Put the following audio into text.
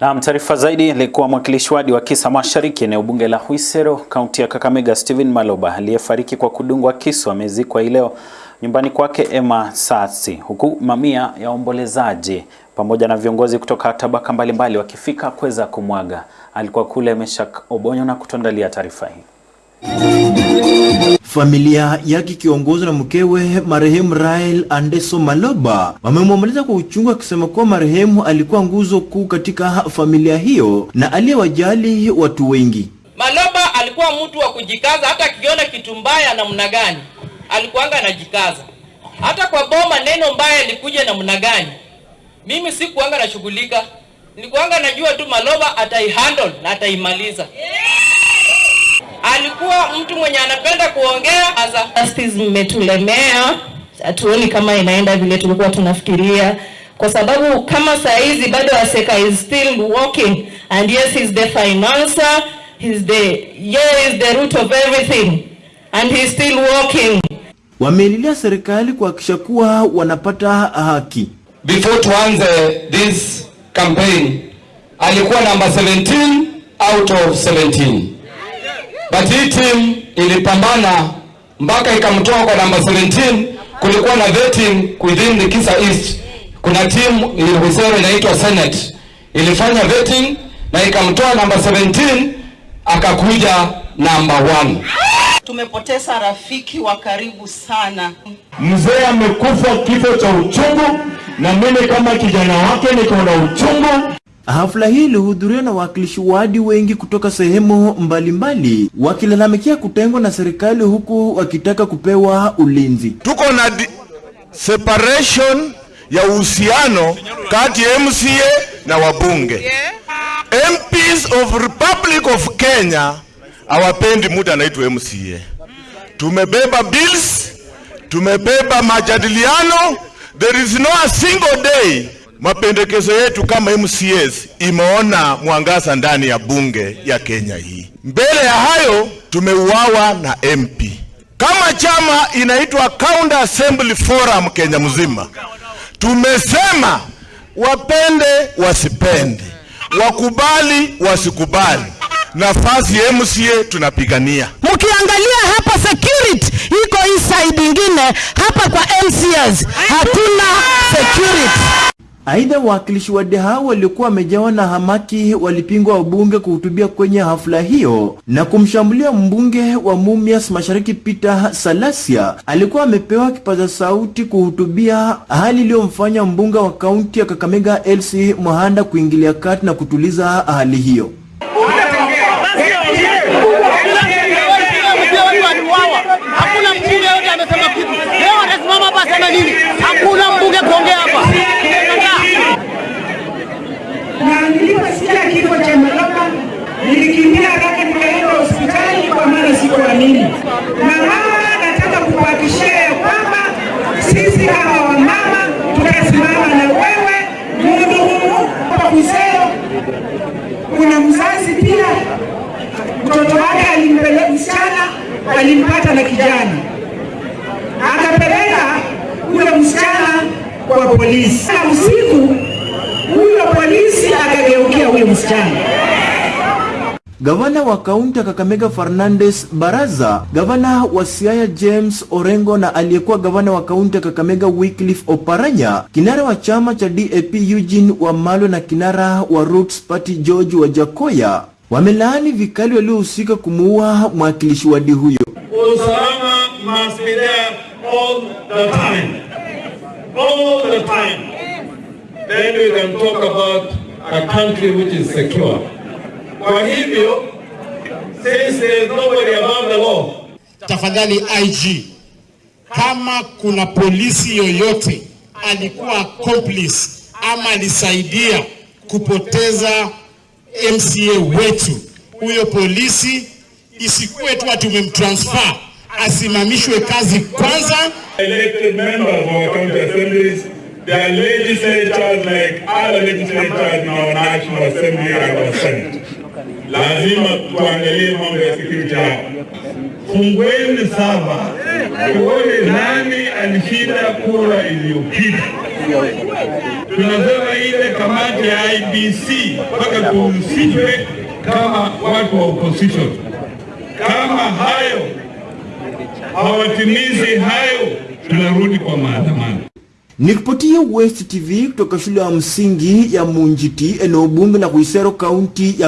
Na taarifa zaidi alikuwa mwakilishi wadi wa Kisa Mashariki eneo bunge la Huisero kaunti ya Kakamega Stephen Maloba aliyefariki kwa kudungwa kisu amezikwa leo nyumbani kwake Emma Sasi, huku mamia ya waombolezaji pamoja na viongozi kutoka tabaka mbalimbali wakifika kuweza kumwaga. Alikuwa kule Meshak Obonyo na kutuandalia taarifa hii. Familia yake ikiongozwa na mkewe marehemu Rael Andeso Maloba wamemwomboleza kwa uchungu, akisema kuwa marehemu alikuwa nguzo kuu katika familia hiyo na aliyewajali watu wengi. Maloba alikuwa mtu wa kujikaza, hata akiona kitu mbaya namna gani alikuanga anajikaza. Hata kwa boma neno mbaya likuja namna gani, mimi sikuanga nashughulika, nilikuanga najua tu Maloba ataihandle na ataimaliza. Alikuwa mtu mwenye anapenda kuongea asa justice mmetulemea, hatuoni kama inaenda vile tulikuwa tunafikiria, kwa sababu kama saa hizi bado Aseka is still working and yes he's the financer, he's the yeah is the root of everything and he's still working. Wameililia serikali kuhakikisha kuwa wanapata haki. Before tuanze this campaign alikuwa namba 17 out of 17 but hii team ilipambana mpaka ikamtoa kwa namba 17. Kulikuwa na vetting within the Kisa East. Kuna team Hwisero inaitwa Senate ilifanya vetting na ikamtoa namba 17 akakuja namba 1. Tumepoteza rafiki wa karibu sana. Mzee amekufa kifo cha uchungu, na mimi kama kijana wake niko na uchungu. Hafla hii ilihudhuriwa na wawakilishi wadi wengi kutoka sehemu mbalimbali wakilalamikia kutengwa na serikali huku wakitaka kupewa ulinzi. Tuko na separation ya uhusiano kati ya MCA na wabunge. MPs of Republic of Kenya hawapendi mtu anaitwa MCA. Tumebeba bills, tumebeba majadiliano. There is no a single day mapendekezo yetu kama MCAs imeona mwangaza ndani ya bunge ya Kenya hii. Mbele ya hayo tumeuawa na MP. Kama chama inaitwa County Assembly Forum Kenya mzima, tumesema wapende wasipende, wakubali wasikubali, nafasi ya MCA tunapigania. Mkiangalia hapa security iko hii side ingine, hapa kwa MCAs hatuna security. Aidha, wawakilishi wa deha waliokuwa wamejawa na hamaki walipingwa wabunge kuhutubia kwenye hafla hiyo na kumshambulia mbunge wa Mumias Mashariki Peter Salasia alikuwa amepewa kipaza sauti kuhutubia, hali iliyomfanya mbunge wa kaunti ya Kakamega Elsie Mohanda kuingilia kati na kutuliza hali hiyo. Hakuna mbunge yote amesema kitu. Leo atasimama hapa aseme nini? Hakuna mbunge kuongea hapa. na niliposikia kifo cha Maloba nilikimbia haraka nikaenda hospitali kwa maana sikuamini. Na mama, nataka kukuhakikishia ya kwamba sisi kama wamama tutasimama na wewe mundu humu hapa Hwisero. Kuna mzazi pia mtoto wake alimpeleka msichana, alimpata na kijana, akapeleka huyo msichana kwa polisi na usiku huyo polisi akageukia huyo msichana. Gavana wa kaunti ya Kakamega Fernandes Baraza, gavana wa Siaya James Orengo na aliyekuwa gavana wa kaunti ya Kakamega Wycliffe Oparanya, kinara wa chama cha DAP Eugene Wamalwa na kinara wa Roots Party George Wajakoya wamelaani vikali waliohusika kumuua mwakilishi wadi huyo. Usalama must be there all the time. All the time. Then we can talk about a country which is secure. Kwa hivyo, since there is nobody above the law, Tafadhali IG, kama kuna polisi yoyote alikuwa accomplice ama alisaidia kupoteza MCA wetu, huyo polisi isikuwe tu ati umemtransfer, asimamishwe kazi kwanza. elected members of our county assemblies, they are legislators like other legislators in our National Assembly and our Senate. Lazima tuangalie mambo ya security hapa. Fungueni saba tuone nani alishinda kura iliyopita. Tunasema ile kamati ya IBC mpaka tuhusishwe kama watu wa opposition. Kama hayo hawatimizi hayo, tunarudi kwa maandamano. Nikiripotia West TV kutoka shule ya msingi ya Munjiti, eneo bunge la Kuisero, kaunti ya